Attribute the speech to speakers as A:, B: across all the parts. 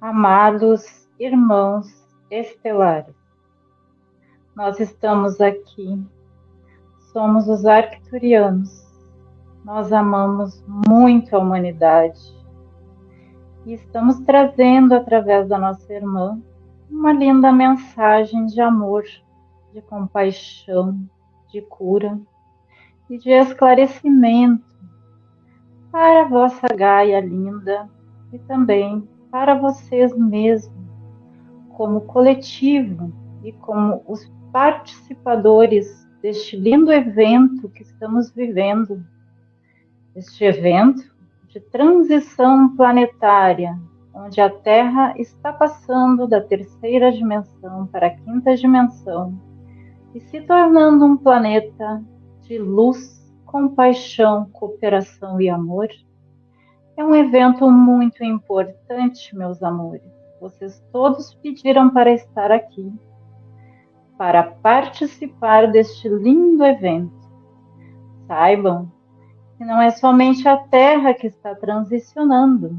A: Amados irmãos estelares, nós estamos aqui, somos os arcturianos, nós amamos muito a humanidade. E estamos trazendo através da nossa irmã uma linda mensagem de amor, de compaixão, de cura e de esclarecimento para a vossa Gaia linda e também para vocês mesmos, como coletivo e como os participadores deste lindo evento que estamos vivendo. Este evento de transição planetária, onde a Terra está passando da terceira dimensão para a quinta dimensão e se tornando um planeta de luz, compaixão, cooperação e amor é um evento muito importante, meus amores. Vocês todos pediram para estar aqui, para participar deste lindo evento. Saibam que não é somente a Terra que está transicionando,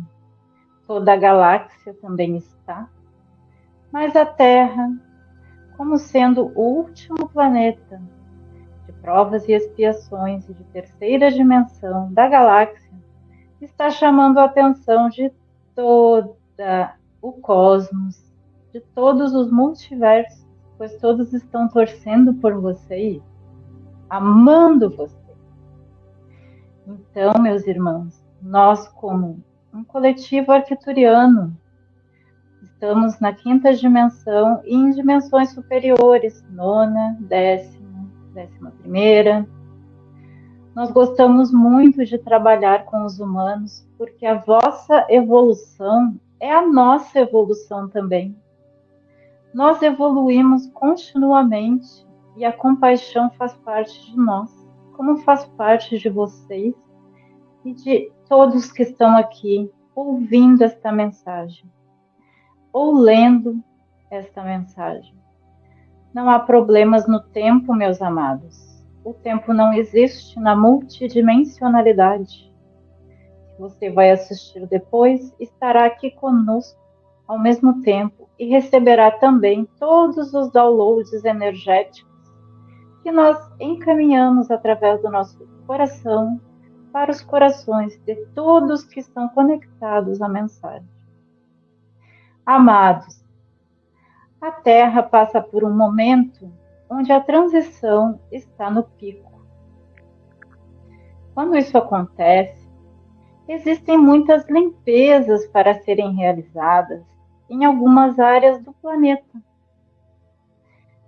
A: toda a galáxia também está, mas a Terra, como sendo o último planeta de provas e expiações de terceira dimensão da galáxia, está chamando a atenção de toda o cosmos, de todos os multiversos, pois todos estão torcendo por você, amando você. Então, meus irmãos, nós como um coletivo arquituriano, estamos na quinta dimensão e em dimensões superiores, nona, décima, décima primeira, nós gostamos muito de trabalhar com os humanos, porque a vossa evolução é a nossa evolução também. Nós evoluímos continuamente e a compaixão faz parte de nós, como faz parte de vocês e de todos que estão aqui ouvindo esta mensagem ou lendo esta mensagem. Não há problemas no tempo, meus amados o tempo não existe na multidimensionalidade. Você vai assistir depois, estará aqui conosco ao mesmo tempo e receberá também todos os downloads energéticos que nós encaminhamos através do nosso coração para os corações de todos que estão conectados à mensagem. Amados, a Terra passa por um momento onde a transição está no pico. Quando isso acontece, existem muitas limpezas para serem realizadas em algumas áreas do planeta.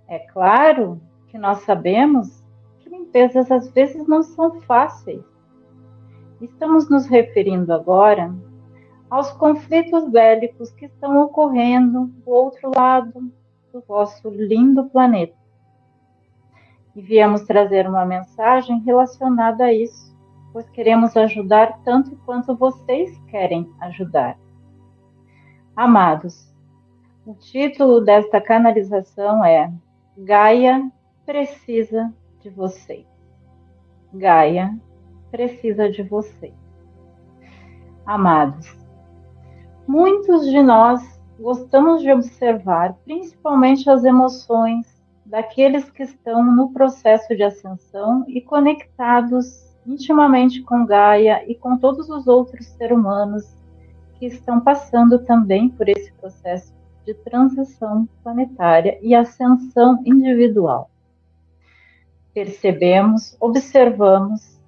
A: É claro que nós sabemos que limpezas às vezes não são fáceis. Estamos nos referindo agora aos conflitos bélicos que estão ocorrendo do outro lado do vosso lindo planeta e viemos trazer uma mensagem relacionada a isso, pois queremos ajudar tanto quanto vocês querem ajudar. Amados, o título desta canalização é Gaia precisa de vocês. Gaia precisa de vocês. Amados, muitos de nós gostamos de observar principalmente as emoções daqueles que estão no processo de ascensão e conectados intimamente com Gaia e com todos os outros seres humanos que estão passando também por esse processo de transição planetária e ascensão individual. Percebemos, observamos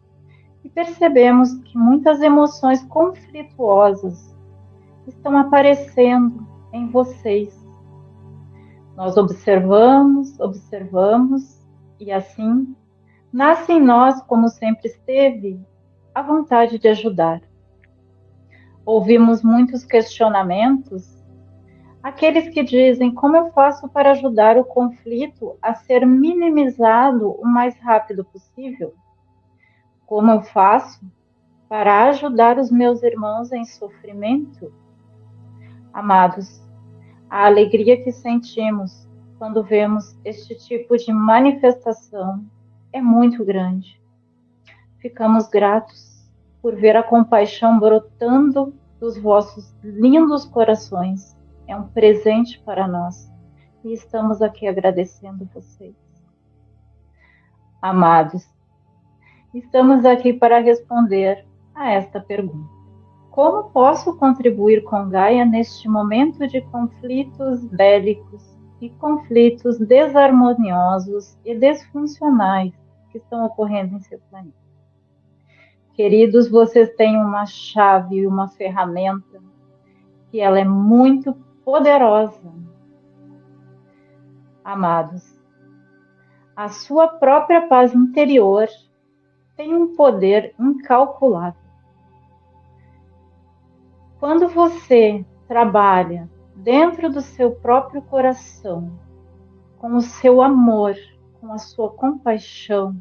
A: e percebemos que muitas emoções conflituosas estão aparecendo em vocês nós observamos, observamos, e assim nasce em nós, como sempre esteve, a vontade de ajudar. Ouvimos muitos questionamentos, aqueles que dizem como eu faço para ajudar o conflito a ser minimizado o mais rápido possível? Como eu faço para ajudar os meus irmãos em sofrimento? Amados, a alegria que sentimos quando vemos este tipo de manifestação é muito grande. Ficamos gratos por ver a compaixão brotando dos vossos lindos corações. É um presente para nós e estamos aqui agradecendo vocês. Amados, estamos aqui para responder a esta pergunta. Como posso contribuir com Gaia neste momento de conflitos bélicos e conflitos desarmoniosos e desfuncionais que estão ocorrendo em seu planeta? Queridos, vocês têm uma chave e uma ferramenta que ela é muito poderosa. Amados, a sua própria paz interior tem um poder incalculável. Quando você trabalha dentro do seu próprio coração, com o seu amor, com a sua compaixão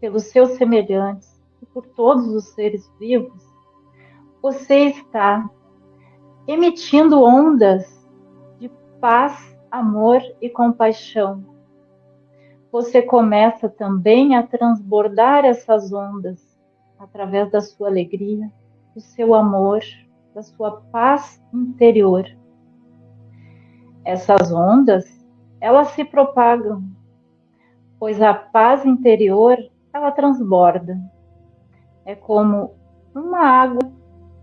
A: pelos seus semelhantes e por todos os seres vivos, você está emitindo ondas de paz, amor e compaixão. Você começa também a transbordar essas ondas através da sua alegria, do seu amor, da sua paz interior. Essas ondas, elas se propagam, pois a paz interior, ela transborda. É como uma água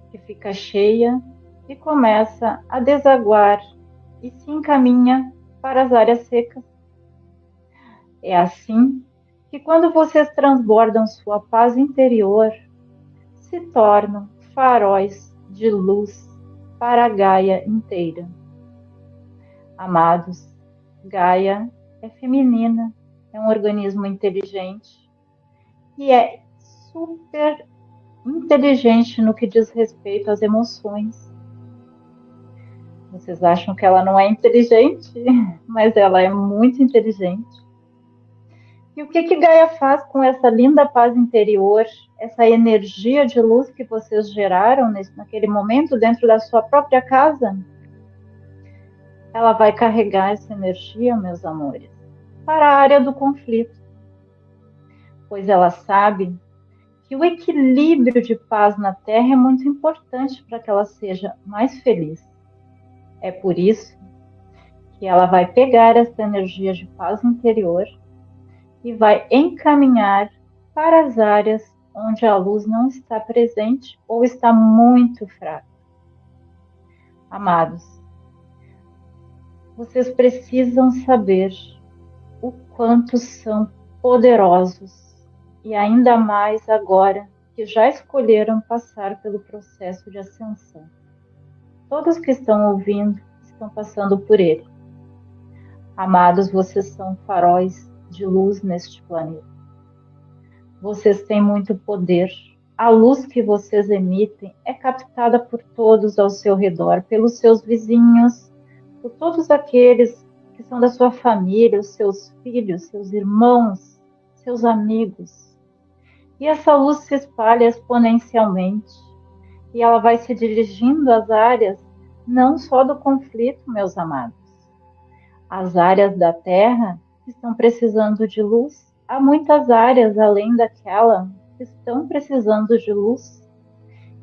A: que fica cheia e começa a desaguar e se encaminha para as áreas secas. É assim que quando vocês transbordam sua paz interior, se tornam faróis de luz para a Gaia inteira. Amados, Gaia é feminina, é um organismo inteligente e é super inteligente no que diz respeito às emoções. Vocês acham que ela não é inteligente, mas ela é muito inteligente. E o que que Gaia faz com essa linda paz interior, essa energia de luz que vocês geraram nesse, naquele momento dentro da sua própria casa? Ela vai carregar essa energia, meus amores, para a área do conflito. Pois ela sabe que o equilíbrio de paz na Terra é muito importante para que ela seja mais feliz. É por isso que ela vai pegar essa energia de paz interior e vai encaminhar para as áreas onde a luz não está presente ou está muito fraca. Amados, vocês precisam saber o quanto são poderosos e ainda mais agora que já escolheram passar pelo processo de ascensão. Todos que estão ouvindo estão passando por ele. Amados, vocês são faróis de luz neste planeta. Vocês têm muito poder. A luz que vocês emitem é captada por todos ao seu redor, pelos seus vizinhos, por todos aqueles que são da sua família, os seus filhos, seus irmãos, seus amigos. E essa luz se espalha exponencialmente e ela vai se dirigindo às áreas não só do conflito, meus amados. As áreas da Terra estão precisando de luz. Há muitas áreas além daquela que estão precisando de luz.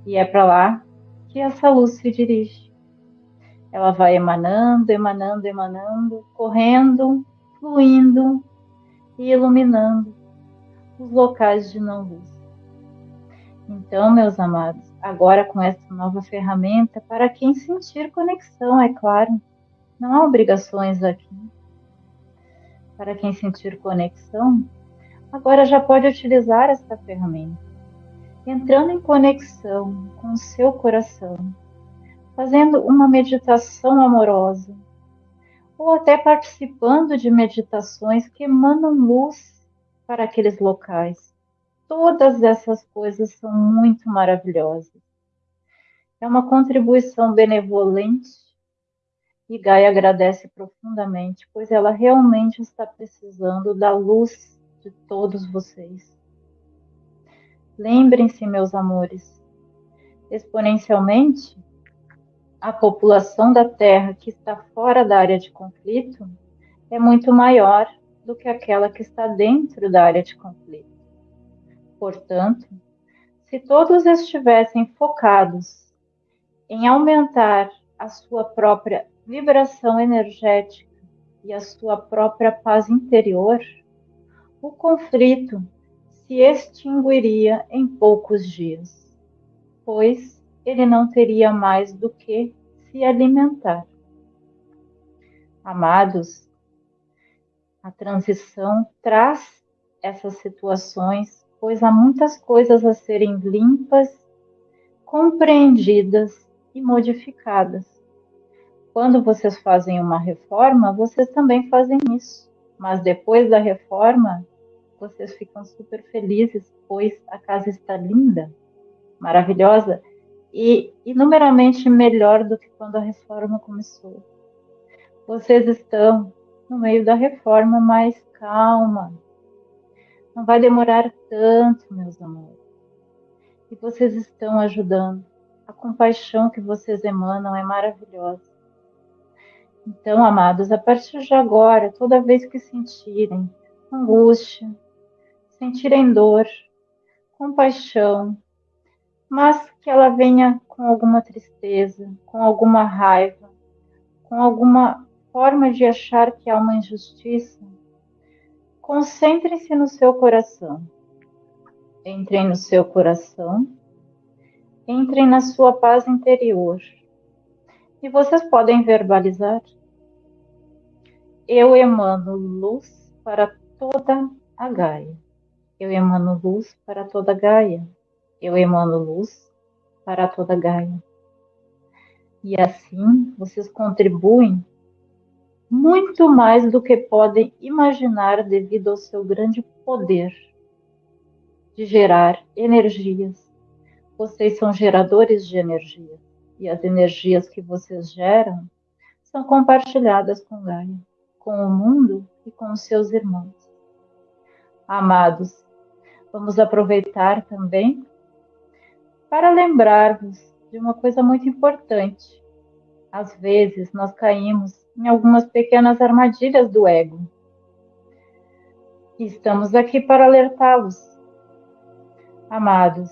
A: E é para lá que essa luz se dirige. Ela vai emanando, emanando, emanando, correndo, fluindo e iluminando os locais de não luz. Então, meus amados, agora com essa nova ferramenta, para quem sentir conexão, é claro, não há obrigações aqui para quem sentir conexão, agora já pode utilizar esta ferramenta, entrando em conexão com seu coração, fazendo uma meditação amorosa, ou até participando de meditações que emanam luz para aqueles locais. Todas essas coisas são muito maravilhosas. É uma contribuição benevolente e Gaia agradece profundamente, pois ela realmente está precisando da luz de todos vocês. Lembrem-se, meus amores, exponencialmente, a população da Terra que está fora da área de conflito é muito maior do que aquela que está dentro da área de conflito. Portanto, se todos estivessem focados em aumentar a sua própria vibração energética e a sua própria paz interior, o conflito se extinguiria em poucos dias, pois ele não teria mais do que se alimentar. Amados, a transição traz essas situações, pois há muitas coisas a serem limpas, compreendidas e modificadas. Quando vocês fazem uma reforma, vocês também fazem isso. Mas depois da reforma, vocês ficam super felizes, pois a casa está linda, maravilhosa e inumeramente melhor do que quando a reforma começou. Vocês estão no meio da reforma, mas calma. Não vai demorar tanto, meus amores. E vocês estão ajudando. A compaixão que vocês emanam é maravilhosa. Então, amados, a partir de agora, toda vez que sentirem angústia, sentirem dor, compaixão, mas que ela venha com alguma tristeza, com alguma raiva, com alguma forma de achar que há uma injustiça, concentrem-se no seu coração. Entrem no seu coração, entrem na sua paz interior. E vocês podem verbalizar. Eu emano luz para toda a Gaia. Eu emano luz para toda a Gaia. Eu emano luz para toda a Gaia. E assim vocês contribuem muito mais do que podem imaginar devido ao seu grande poder de gerar energias. Vocês são geradores de energia e as energias que vocês geram são compartilhadas com Gaia, com o mundo e com os seus irmãos. Amados, vamos aproveitar também para lembrar-vos de uma coisa muito importante. Às vezes nós caímos em algumas pequenas armadilhas do ego. Estamos aqui para alertá-los. Amados,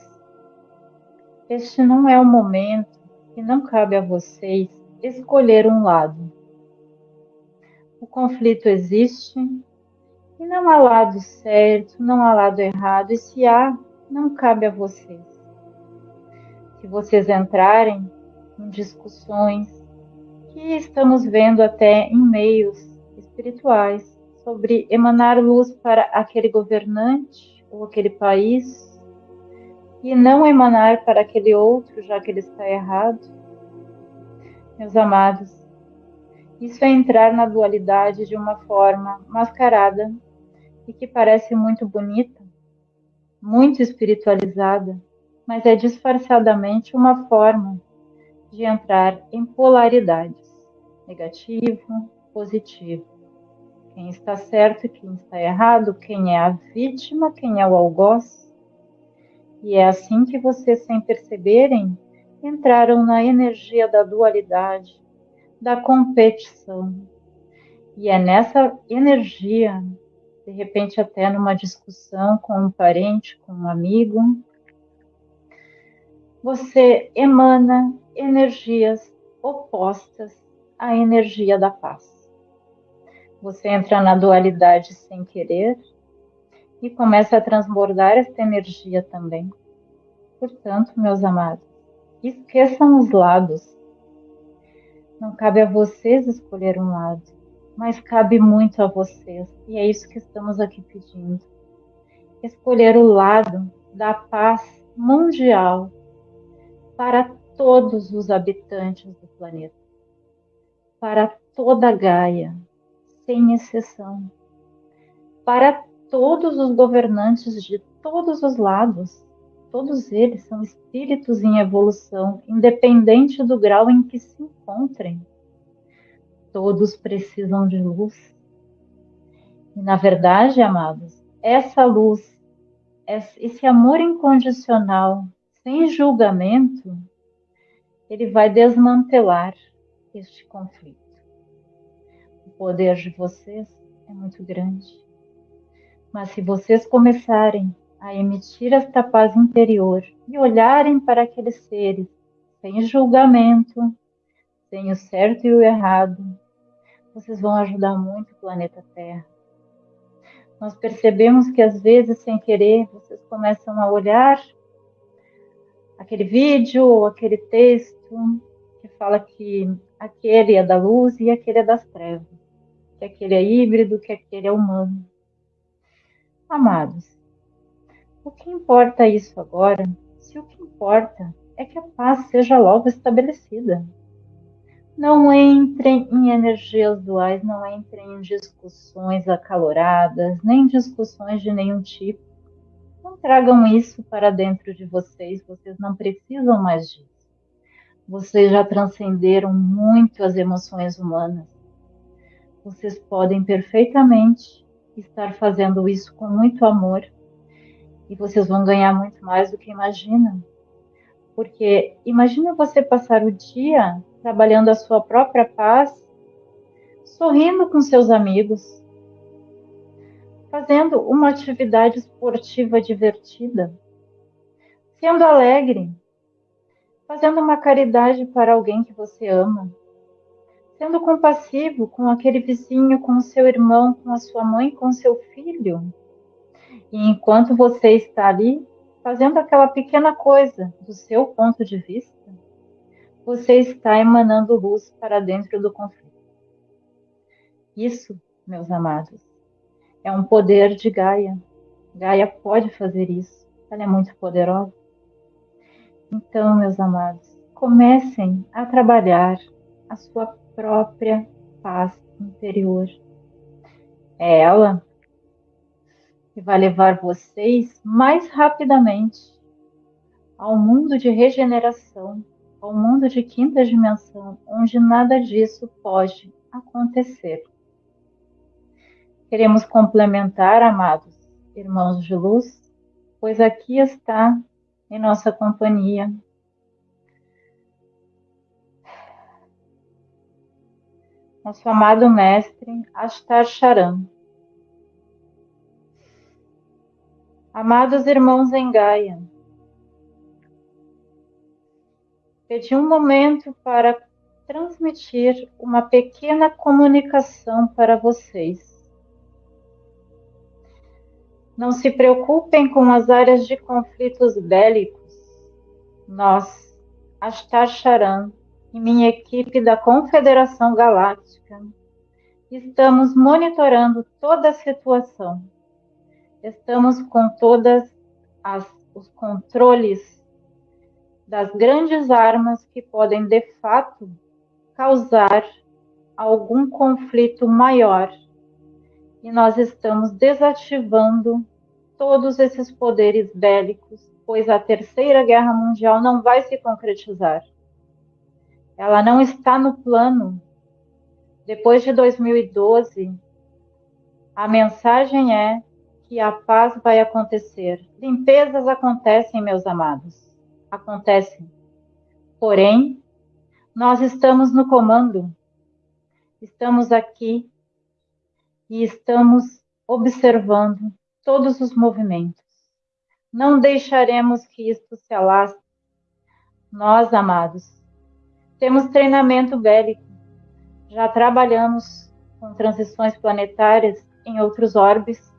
A: este não é o momento que não cabe a vocês escolher um lado. O conflito existe e não há lado certo, não há lado errado, e se há, não cabe a vocês. Se vocês entrarem em discussões, que estamos vendo até em meios espirituais sobre emanar luz para aquele governante ou aquele país e não emanar para aquele outro, já que ele está errado. Meus amados, isso é entrar na dualidade de uma forma mascarada e que parece muito bonita, muito espiritualizada, mas é disfarçadamente uma forma de entrar em polaridades negativo, positivo. Quem está certo e quem está errado, quem é a vítima, quem é o algoz. E é assim que vocês, sem perceberem, entraram na energia da dualidade, da competição. E é nessa energia, de repente, até numa discussão com um parente, com um amigo, você emana energias opostas a energia da paz. Você entra na dualidade sem querer e começa a transbordar esta energia também. Portanto, meus amados, esqueçam os lados. Não cabe a vocês escolher um lado, mas cabe muito a vocês, e é isso que estamos aqui pedindo. Escolher o lado da paz mundial para todos os habitantes do planeta para toda Gaia, sem exceção, para todos os governantes de todos os lados. Todos eles são espíritos em evolução, independente do grau em que se encontrem. Todos precisam de luz. E, na verdade, amados, essa luz, esse amor incondicional, sem julgamento, ele vai desmantelar este conflito. O poder de vocês é muito grande. Mas se vocês começarem a emitir esta paz interior e olharem para aqueles seres sem julgamento, sem o certo e o errado, vocês vão ajudar muito o planeta Terra. Nós percebemos que às vezes, sem querer, vocês começam a olhar aquele vídeo ou aquele texto que fala que aquele é da luz e aquele é das trevas, que aquele é híbrido, que aquele é humano. Amados, o que importa isso agora, se o que importa é que a paz seja logo estabelecida? Não entrem em energias duais, não entrem em discussões acaloradas, nem discussões de nenhum tipo. Não tragam isso para dentro de vocês, vocês não precisam mais disso. Vocês já transcenderam muito as emoções humanas. Vocês podem perfeitamente estar fazendo isso com muito amor e vocês vão ganhar muito mais do que imaginam. Porque imagina você passar o dia trabalhando a sua própria paz, sorrindo com seus amigos, fazendo uma atividade esportiva divertida, sendo alegre, fazendo uma caridade para alguém que você ama, sendo compassivo com aquele vizinho, com o seu irmão, com a sua mãe, com o seu filho. E enquanto você está ali fazendo aquela pequena coisa do seu ponto de vista, você está emanando luz para dentro do conflito. Isso, meus amados, é um poder de Gaia. Gaia pode fazer isso. Ela é muito poderosa. Então, meus amados, comecem a trabalhar a sua própria paz interior. É ela que vai levar vocês mais rapidamente ao mundo de regeneração ao mundo de quinta dimensão, onde nada disso pode acontecer. Queremos complementar, amados irmãos de luz, pois aqui está em nossa companhia nosso amado mestre Astar Charan. Amados irmãos em Gaia, Pedi um momento para transmitir uma pequena comunicação para vocês. Não se preocupem com as áreas de conflitos bélicos. Nós, Astar Charan e minha equipe da Confederação Galáctica, estamos monitorando toda a situação. Estamos com todas as, os controles das grandes armas que podem de fato causar algum conflito maior. E nós estamos desativando todos esses poderes bélicos, pois a Terceira Guerra Mundial não vai se concretizar. Ela não está no plano. Depois de 2012, a mensagem é que a paz vai acontecer. Limpezas acontecem, meus amados acontece. Porém, nós estamos no comando, estamos aqui e estamos observando todos os movimentos. Não deixaremos que isto se alastre. Nós, amados, temos treinamento bélico, já trabalhamos com transições planetárias em outros orbes,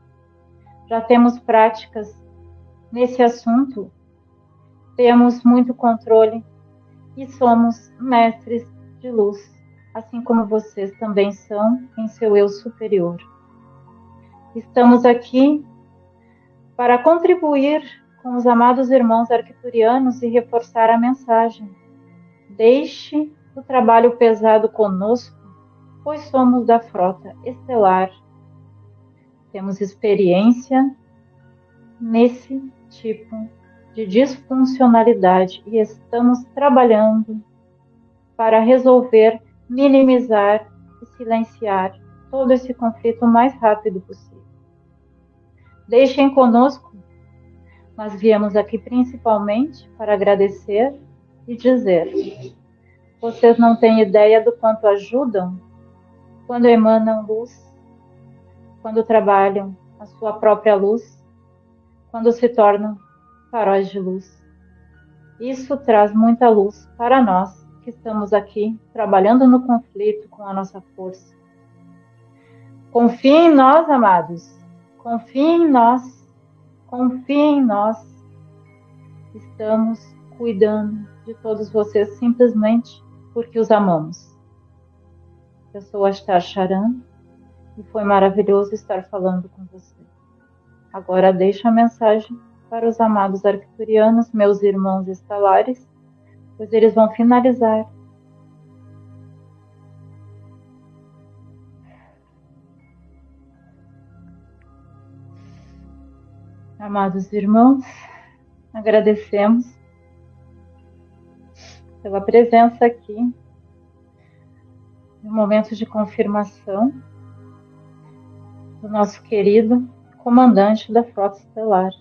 A: já temos práticas nesse assunto temos muito controle e somos mestres de luz, assim como vocês também são em seu eu superior. Estamos aqui para contribuir com os amados irmãos arcturianos e reforçar a mensagem. Deixe o trabalho pesado conosco, pois somos da frota estelar. Temos experiência nesse tipo de disfuncionalidade e estamos trabalhando para resolver, minimizar e silenciar todo esse conflito o mais rápido possível. Deixem conosco, nós viemos aqui principalmente para agradecer e dizer: vocês não têm ideia do quanto ajudam quando emanam luz, quando trabalham a sua própria luz, quando se tornam faróis de luz. Isso traz muita luz para nós que estamos aqui trabalhando no conflito com a nossa força. Confie em nós, amados. Confie em nós. Confie em nós. Estamos cuidando de todos vocês simplesmente porque os amamos. Eu sou Astar Charan e foi maravilhoso estar falando com você. Agora deixo a mensagem para os amados arcturianos, meus irmãos estalares, pois eles vão finalizar Amados irmãos, agradecemos pela presença aqui no momento de confirmação do nosso querido comandante da Frota Estelar.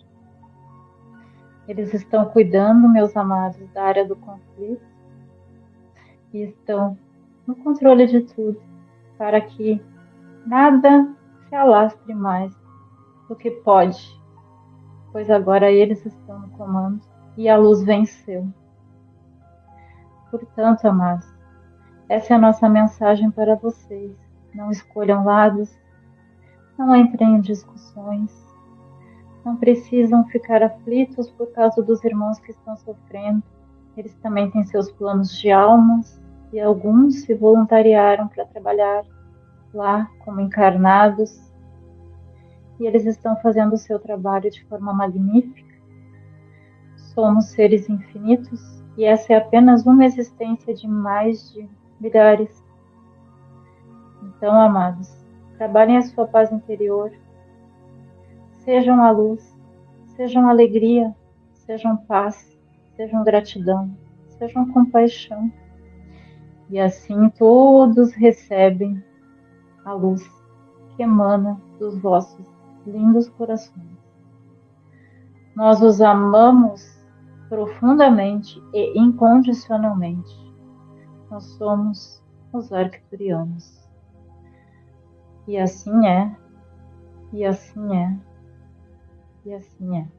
A: Eles estão cuidando, meus amados, da área do conflito e estão no controle de tudo para que nada se alastre mais do que pode, pois agora eles estão no comando e a luz venceu. Portanto, amados, essa é a nossa mensagem para vocês. Não escolham lados, não entrem em discussões, não precisam ficar aflitos por causa dos irmãos que estão sofrendo. Eles também têm seus planos de almas e alguns se voluntariaram para trabalhar lá como encarnados e eles estão fazendo o seu trabalho de forma magnífica. Somos seres infinitos e essa é apenas uma existência de mais de milhares. Então, amados, trabalhem a sua paz interior. Sejam a luz, sejam alegria, sejam paz, sejam gratidão, sejam compaixão. E assim todos recebem a luz que emana dos vossos lindos corações. Nós os amamos profundamente e incondicionalmente. Nós somos os arcturianos. E assim é, e assim é, e assim é.